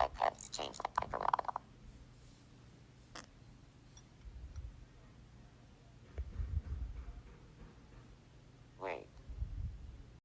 I have to change that.